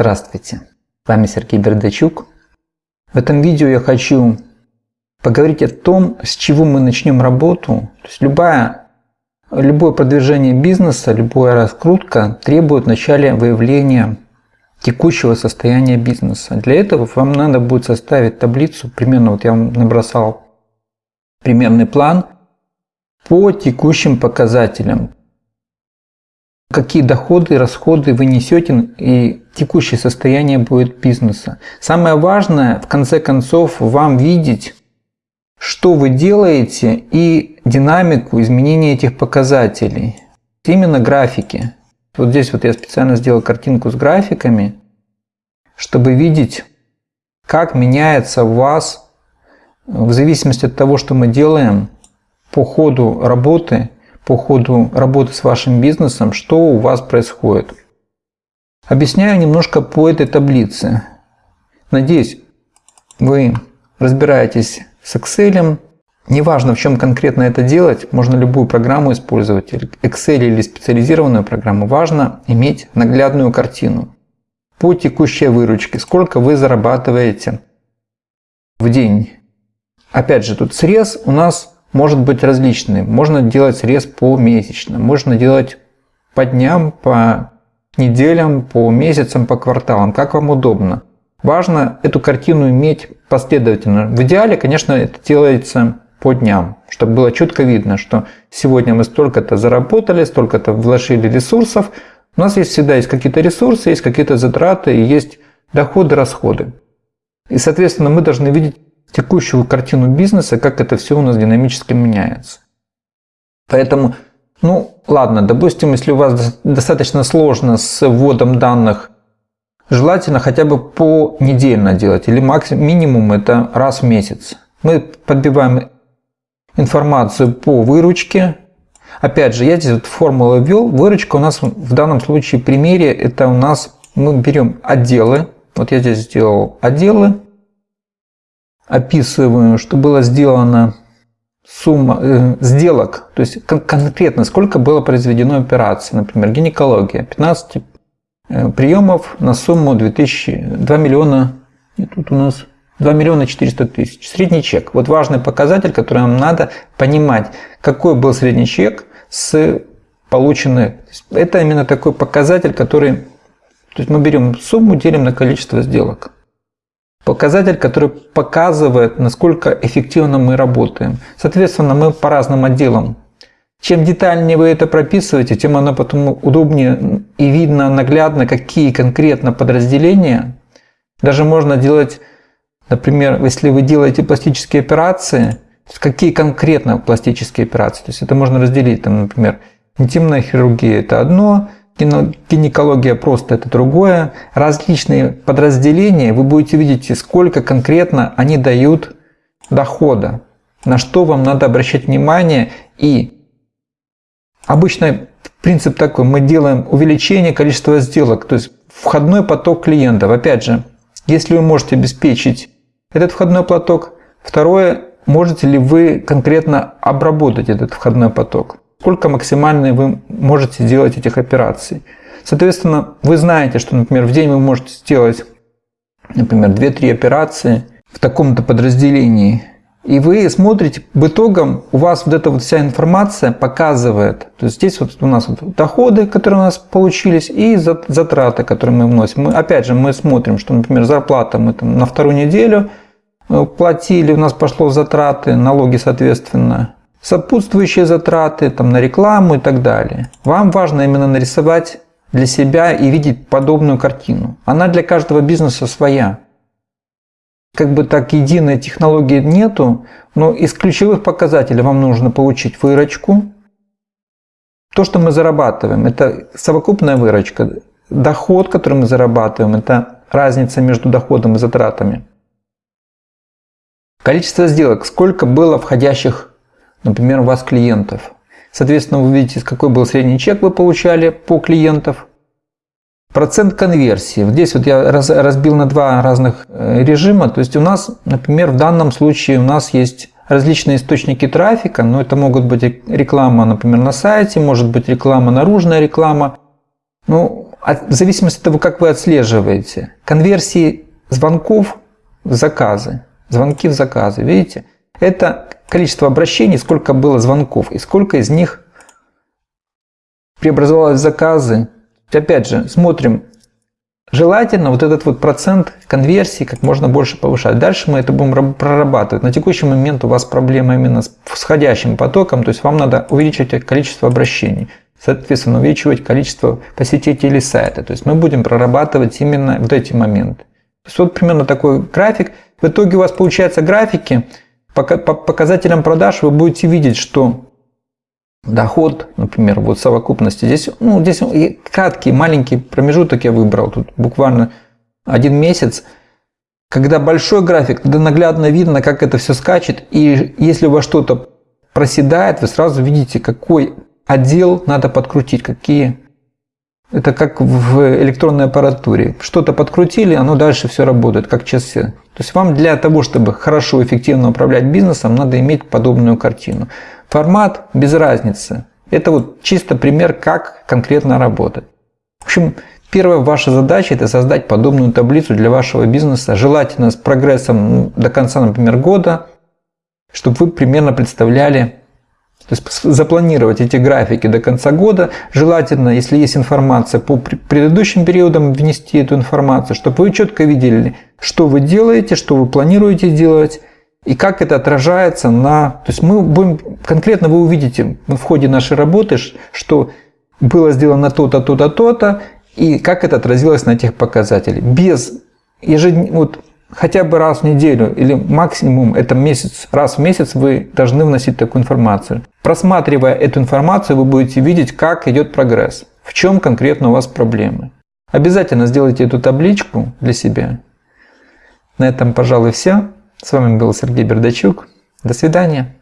Здравствуйте, с вами Сергей Бердачук. В этом видео я хочу поговорить о том, с чего мы начнем работу. То есть любая, любое продвижение бизнеса, любая раскрутка требует вначале выявления текущего состояния бизнеса. Для этого вам надо будет составить таблицу, примерно вот я вам набросал примерный план по текущим показателям. Какие доходы расходы вы несете и текущее состояние будет бизнеса. Самое важное, в конце концов, вам видеть, что вы делаете и динамику изменения этих показателей. Именно графики. Вот здесь вот я специально сделал картинку с графиками, чтобы видеть, как меняется у вас в зависимости от того, что мы делаем по ходу работы, по ходу работы с вашим бизнесом, что у вас происходит. Объясняю немножко по этой таблице. Надеюсь, вы разбираетесь с Excel. Неважно, в чем конкретно это делать, можно любую программу использовать, Excel или специализированную программу. Важно иметь наглядную картину по текущей выручке, сколько вы зарабатываете в день. Опять же, тут срез у нас может быть различный. Можно делать срез по месячно, можно делать по дням, по неделям, по месяцам, по кварталам, как вам удобно. Важно эту картину иметь последовательно. В идеале, конечно, это делается по дням, чтобы было четко видно, что сегодня мы столько-то заработали, столько-то вложили ресурсов. У нас есть всегда есть какие-то ресурсы, есть какие-то затраты, и есть доходы, расходы. И, соответственно, мы должны видеть текущую картину бизнеса, как это все у нас динамически меняется. Поэтому, ну ладно, допустим, если у вас достаточно сложно с вводом данных, желательно хотя бы по недельно делать, или максимум, минимум это раз в месяц. Мы подбиваем информацию по выручке. Опять же, я здесь вот формулу ввел. Выручка у нас в данном случае примере это у нас мы берем отделы. Вот я здесь сделал отделы описываю, что было сделано сумма э, сделок, то есть кон конкретно сколько было произведено операций, например, гинекология, 15 э, приемов на сумму 2000, 2 миллиона, и тут у нас 2 миллиона 400 тысяч. Средний чек. Вот важный показатель, который нам надо понимать, какой был средний чек с полученной. Это именно такой показатель, который... То есть мы берем сумму, делим на количество сделок. Показатель, который показывает, насколько эффективно мы работаем. Соответственно, мы по разным отделам. Чем детальнее вы это прописываете, тем оно потом удобнее и видно наглядно, какие конкретно подразделения. Даже можно делать, например, если вы делаете пластические операции, какие конкретно пластические операции. То есть это можно разделить, там, например, интимная хирургия – это одно, гинекология просто это другое. Различные подразделения, вы будете видеть, сколько конкретно они дают дохода, на что вам надо обращать внимание. И обычно принцип такой, мы делаем увеличение количества сделок, то есть входной поток клиентов. Опять же, если вы можете обеспечить этот входной поток, второе, можете ли вы конкретно обработать этот входной поток сколько максимально вы можете сделать этих операций. Соответственно, вы знаете, что, например, в день вы можете сделать, например, 2-3 операции в таком-то подразделении. И вы смотрите, в итогам у вас вот эта вот вся информация показывает. То есть здесь вот у нас вот доходы, которые у нас получились, и затраты, которые мы вносим. Мы, опять же, мы смотрим, что, например, зарплата мы там на вторую неделю э, платили, у нас пошло затраты, налоги, соответственно, сопутствующие затраты там, на рекламу и так далее. Вам важно именно нарисовать для себя и видеть подобную картину. Она для каждого бизнеса своя. Как бы так единой технологии нету, но из ключевых показателей вам нужно получить выручку. То, что мы зарабатываем, это совокупная выручка. Доход, который мы зарабатываем, это разница между доходом и затратами. Количество сделок, сколько было входящих например, у вас клиентов. Соответственно, вы видите, какой был средний чек вы получали по клиентов. Процент конверсии. Здесь вот я разбил на два разных э, режима. То есть у нас, например, в данном случае у нас есть различные источники трафика, но это могут быть реклама, например, на сайте, может быть реклама, наружная реклама. Ну, в зависимости от того, как вы отслеживаете. Конверсии звонков в заказы, звонки в заказы, видите? Это количество обращений, сколько было звонков и сколько из них преобразовалось в заказы. Опять же, смотрим, желательно вот этот вот процент конверсии как можно больше повышать. Дальше мы это будем прорабатывать. На текущий момент у вас проблема именно с входящим потоком, то есть вам надо увеличивать количество обращений соответственно, увеличивать количество посетителей сайта. То есть мы будем прорабатывать именно вот эти моменты. То есть вот примерно такой график. В итоге у вас получается графики, по показателям продаж вы будете видеть, что доход, например, вот совокупности, здесь, ну, здесь краткий, маленький промежуток я выбрал, тут буквально один месяц, когда большой график, тогда наглядно видно, как это все скачет, и если у вас что-то проседает, вы сразу видите, какой отдел надо подкрутить, какие... Это как в электронной аппаратуре. Что-то подкрутили, оно дальше все работает, как часы. То есть вам для того, чтобы хорошо, эффективно управлять бизнесом, надо иметь подобную картину. Формат без разницы. Это вот чисто пример, как конкретно работать. В общем, первая ваша задача – это создать подобную таблицу для вашего бизнеса, желательно с прогрессом до конца, например, года, чтобы вы примерно представляли, то есть запланировать эти графики до конца года. Желательно, если есть информация по предыдущим периодам, внести эту информацию, чтобы вы четко видели, что вы делаете, что вы планируете делать, и как это отражается на... То есть мы будем... Конкретно вы увидите в ходе нашей работы, что было сделано то-то, то-то, то-то, и как это отразилось на этих показателях. Без ежедневно... Вот хотя бы раз в неделю или максимум это месяц, раз в месяц вы должны вносить такую информацию. Просматривая эту информацию, вы будете видеть, как идет прогресс, в чем конкретно у вас проблемы. Обязательно сделайте эту табличку для себя. На этом, пожалуй, все. С вами был Сергей Бердачук. До свидания.